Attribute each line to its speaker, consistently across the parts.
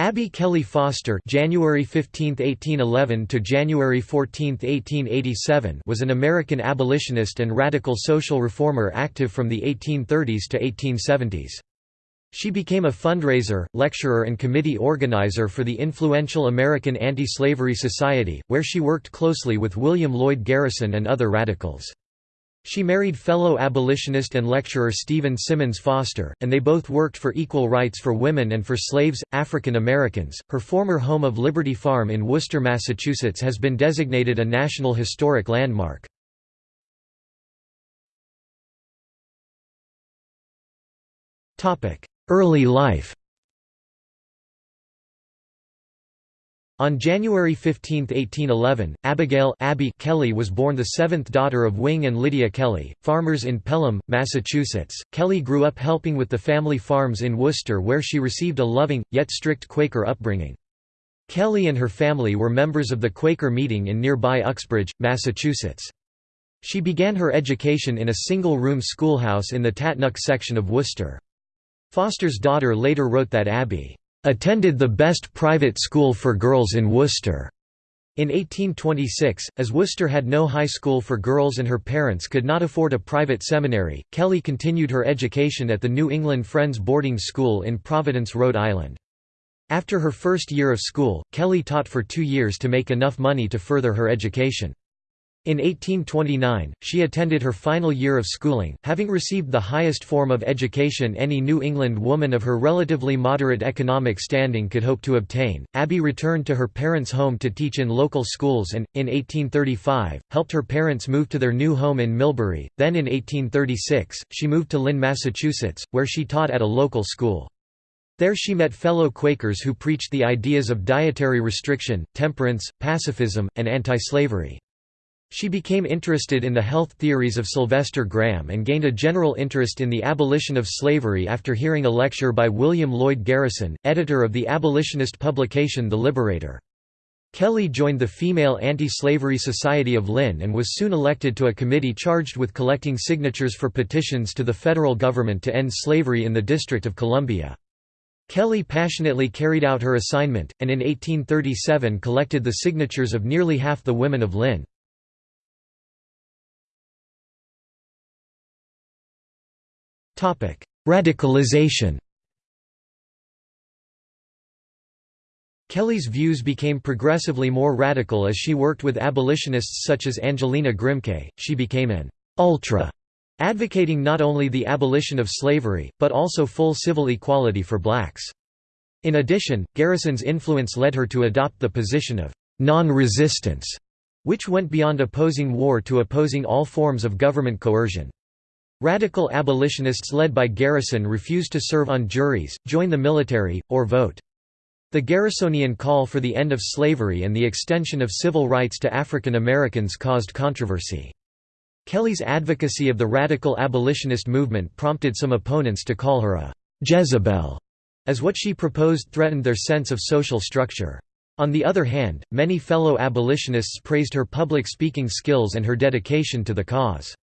Speaker 1: Abby Kelley Foster (January 15, 1811 to January 14, 1887) was an American abolitionist and radical social reformer active from the 1830s to 1870s. She became a fundraiser, lecturer and committee organizer for the influential American Anti-Slavery Society, where she worked closely with William Lloyd Garrison and other radicals. She married fellow abolitionist and lecturer Stephen Symonds Foster, and they both worked for equal rights for women and for slaves, African Americans. Her former home of Liberty Farm in Worcester, Massachusetts has been designated a National Historic Landmark. Early life On January 15, 1811, Abigail Abby Kelley was born the seventh daughter of Wing and Lydia Kelley, farmers in Pelham, Massachusetts. Kelley grew up helping with the family farms in Worcester where she received a loving, yet strict Quaker upbringing. Kelley and her family were members of the Quaker meeting in nearby Uxbridge, Massachusetts. She began her education in a single-room schoolhouse in the Tatnuck section of Worcester. Foster's daughter later wrote that Abby attended the best private school for girls in Worcester. In 1826, as Worcester had no high school for girls and her parents could not afford a private seminary, Kelley continued her education at the New England Friends boarding school in Providence, Rhode Island. After her first year of school, Kelley taught for two years to make enough money to further her education. In 1829, she attended her final year of schooling, having received the highest form of education any New England woman of her relatively moderate economic standing could hope to obtain. Abby returned to her parents' home to teach in local schools and, in 1835, helped her parents move to their new home in Millbury. Then in 1836, she moved to Lynn, Massachusetts, where she taught at a local school. There she met fellow Quakers who preached the ideas of dietary restriction, temperance, pacifism, and anti-slavery. She became interested in the health theories of Sylvester Graham and gained a general interest in the abolition of slavery after hearing a lecture by William Lloyd Garrison, editor of the abolitionist publication The Liberator. Kelley joined the Female Anti-Slavery Society of Lynn and was soon elected to a committee charged with collecting signatures for petitions to the federal government to end slavery in the District of Columbia. Kelley passionately carried out her assignment, and in 1837 collected the signatures of nearly half the women of Lynn. Radicalization Kelley's views became progressively more radical as she worked with abolitionists such as Angelina Grimke. She became an ultra, advocating not only the abolition of slavery, but also full civil equality for blacks. In addition, Garrison's influence led her to adopt the position of non-resistance, which went beyond opposing war to opposing all forms of government coercion. Radical abolitionists led by Garrison refused to serve on juries, join the military, or vote. The Garrisonian call for the end of slavery and the extension of civil rights to African Americans caused controversy. Kelley's advocacy of the radical abolitionist movement prompted some opponents to call her a «Jezebel», as what she proposed threatened their sense of social structure. On the other hand, many fellow abolitionists praised her public speaking skills and her dedication to the cause.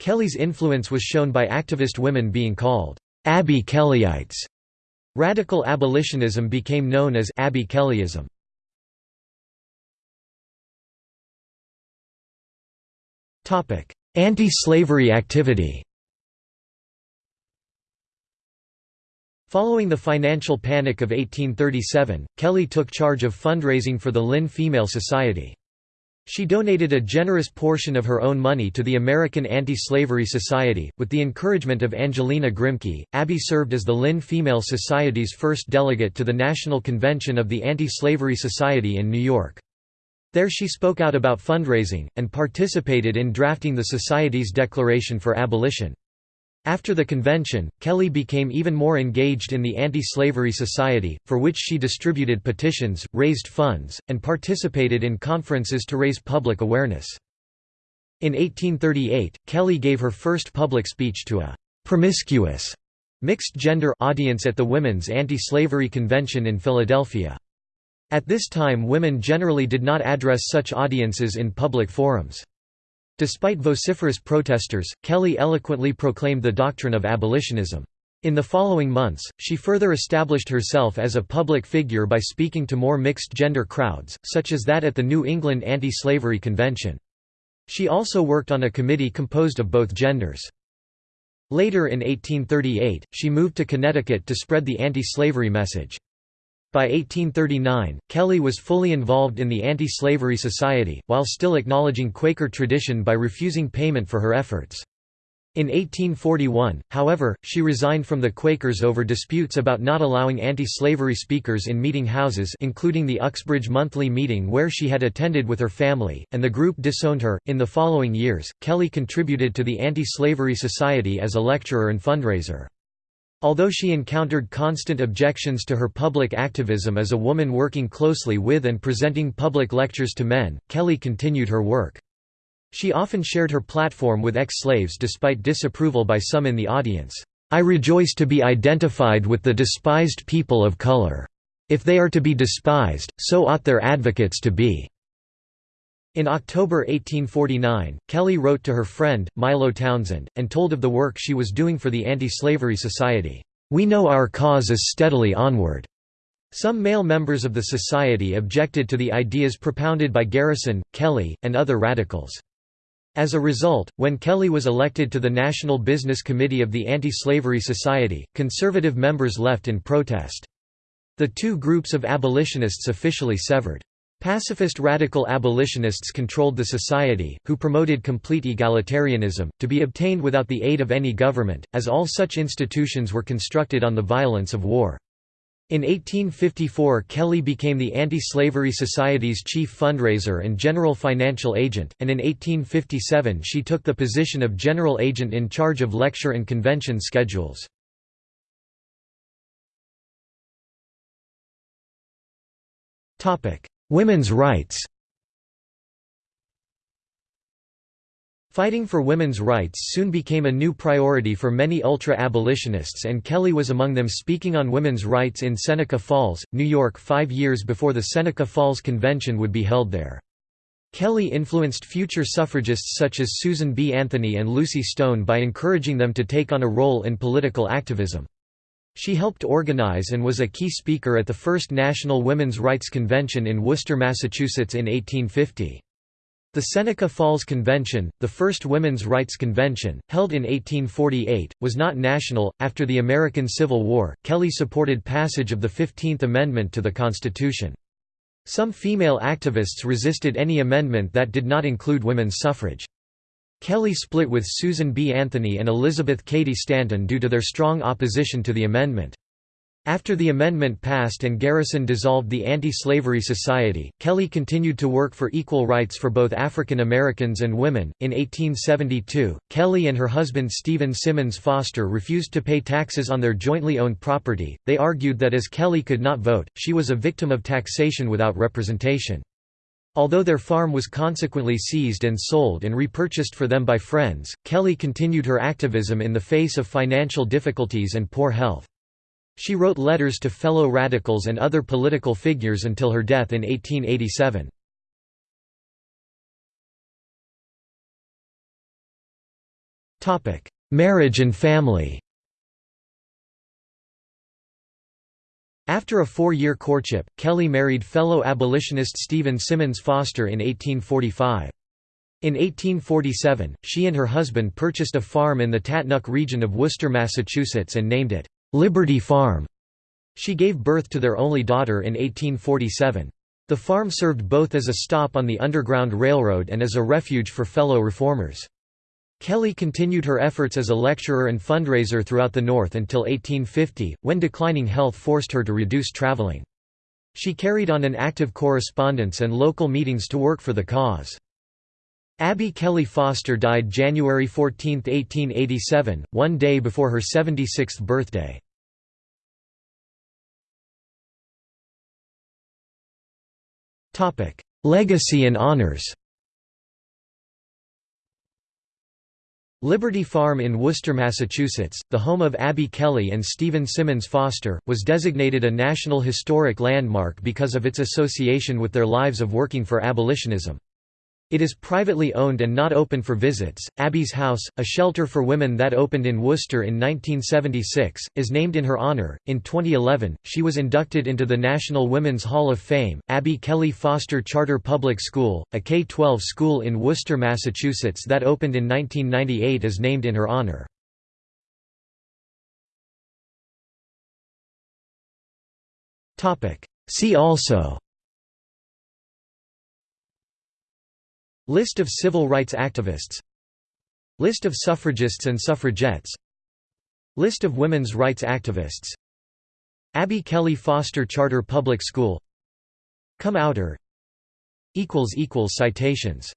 Speaker 1: Kelley's influence was shown by activist women being called Abby Kelleyites. Radical abolitionism became known as Abby Kelleyism. Anti-slavery activity Following the financial panic of 1837, Kelley took charge of fundraising for the Lynn Female Society. She donated a generous portion of her own money to the American Anti-Slavery Society. With the encouragement of Angelina Grimke, Abby served as the Lynn Female Society's first delegate to the National Convention of the Anti-Slavery Society in New York. There she spoke out about fundraising, and participated in drafting the Society's declaration for abolition. After the convention, Kelley became even more engaged in the Anti-Slavery Society, for which she distributed petitions, raised funds, and participated in conferences to raise public awareness. In 1838, Kelley gave her first public speech to a «promiscuous» mixed-gender audience at the Women's Anti-Slavery Convention in Philadelphia. At this time women generally did not address such audiences in public forums. Despite vociferous protesters, Kelley eloquently proclaimed the doctrine of abolitionism. In the following months, she further established herself as a public figure by speaking to more mixed-gender crowds, such as that at the New England Anti-Slavery Convention. She also worked on a committee composed of both genders. Later in 1838, she moved to Connecticut to spread the anti-slavery message. By 1839, Kelley was fully involved in the Anti-Slavery Society, while still acknowledging Quaker tradition by refusing payment for her efforts. In 1841, however, she resigned from the Quakers over disputes about not allowing anti-slavery speakers in meeting houses including the Uxbridge monthly meeting where she had attended with her family, and the group disowned her. In the following years, Kelley contributed to the Anti-Slavery Society as a lecturer and fundraiser. Although she encountered constant objections to her public activism as a woman working closely with and presenting public lectures to men, Kelley continued her work. She often shared her platform with ex-slaves despite disapproval by some in the audience. I rejoice to be identified with the despised people of color. If they are to be despised, so ought their advocates to be." In October 1849, Kelley wrote to her friend, Milo Townsend, and told of the work she was doing for the Anti-Slavery Society, "'We know our cause is steadily onward.'" Some male members of the society objected to the ideas propounded by Garrison, Kelley, and other radicals. As a result, when Kelley was elected to the National Business Committee of the Anti-Slavery Society, conservative members left in protest. The two groups of abolitionists officially severed. Pacifist radical abolitionists controlled the society, who promoted complete egalitarianism, to be obtained without the aid of any government, as all such institutions were constructed on the violence of war. In 1854 Kelley became the Anti-Slavery Society's chief fundraiser and general financial agent, and in 1857 she took the position of general agent in charge of lecture and convention schedules. Women's rights Fighting for women's rights soon became a new priority for many ultra-abolitionists and Kelley was among them speaking on women's rights in Seneca Falls, New York five years before the Seneca Falls Convention would be held there. Kelley influenced future suffragists such as Susan B. Anthony and Lucy Stone by encouraging them to take on a role in political activism. She helped organize and was a key speaker at the first National Women's Rights Convention in Worcester, Massachusetts in 1850. The Seneca Falls Convention, the first women's rights convention, held in 1848, was not national. After the American Civil War, Kelley supported passage of the Fifteenth Amendment to the Constitution. Some female activists resisted any amendment that did not include women's suffrage. Kelley split with Susan B. Anthony and Elizabeth Cady Stanton due to their strong opposition to the amendment. After the amendment passed and Garrison dissolved the Anti-Slavery Society, Kelley continued to work for equal rights for both African Americans and women. In 1872, Kelley and her husband Stephen Symonds Foster refused to pay taxes on their jointly owned property. They argued that as Kelley could not vote, she was a victim of taxation without representation. Although their farm was consequently seized and sold and repurchased for them by friends, Kelley continued her activism in the face of financial difficulties and poor health. She wrote letters to fellow radicals and other political figures until her death in 1887. Marriage and family After a four-year courtship, Kelley married fellow abolitionist Stephen Symonds Foster in 1845. In 1847, she and her husband purchased a farm in the Tatnuck region of Worcester, Massachusetts and named it Liberty Farm. She gave birth to their only daughter in 1847. The farm served both as a stop on the Underground Railroad and as a refuge for fellow reformers. Kelley continued her efforts as a lecturer and fundraiser throughout the North until 1850, when declining health forced her to reduce traveling. She carried on an active correspondence and local meetings to work for the cause. Abby Kelley Foster died January 14, 1887, one day before her 76th birthday. Legacy and honors Liberty Farm in Worcester, Massachusetts, the home of Abby Kelley and Stephen Symonds Foster, was designated a National Historic Landmark because of its association with their lives of working for abolitionism. It is privately owned and not open for visits. Abby's House, a shelter for women that opened in Worcester in 1976, is named in her honor. In 2011, she was inducted into the National Women's Hall of Fame. Abby Kelley Foster Charter Public School, a K 12 school in Worcester, Massachusetts that opened in 1998, is named in her honor. See also List of civil rights activists. List of suffragists and suffragettes. List of women's rights activists. Abby Kelley Foster Charter Public School. Come Outer. Citations